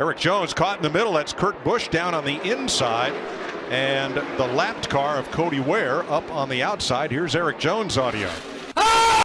Erik Jones caught in the middle. That's Kurt Busch down on the inside. And the lapped car of Cody Ware up on the outside. Here's Erik Jones audio.